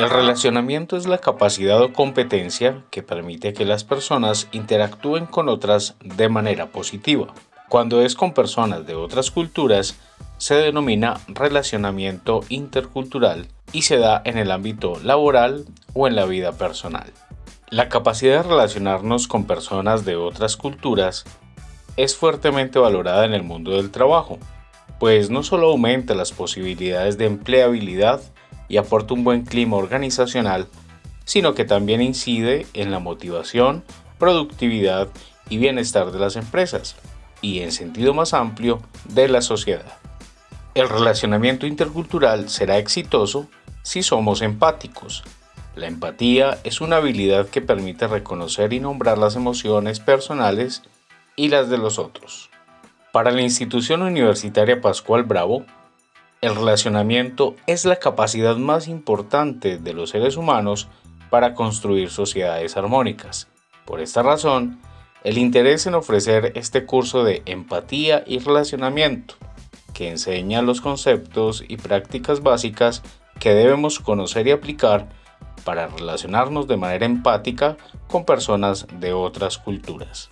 El relacionamiento es la capacidad o competencia que permite que las personas interactúen con otras de manera positiva. Cuando es con personas de otras culturas, se denomina relacionamiento intercultural y se da en el ámbito laboral o en la vida personal. La capacidad de relacionarnos con personas de otras culturas es fuertemente valorada en el mundo del trabajo, pues no solo aumenta las posibilidades de empleabilidad y aporta un buen clima organizacional, sino que también incide en la motivación, productividad y bienestar de las empresas, y en sentido más amplio de la sociedad. El relacionamiento intercultural será exitoso si somos empáticos. La empatía es una habilidad que permite reconocer y nombrar las emociones personales y las de los otros. Para la institución universitaria Pascual Bravo, el relacionamiento es la capacidad más importante de los seres humanos para construir sociedades armónicas. Por esta razón, el interés en ofrecer este curso de empatía y relacionamiento, que enseña los conceptos y prácticas básicas que debemos conocer y aplicar para relacionarnos de manera empática con personas de otras culturas.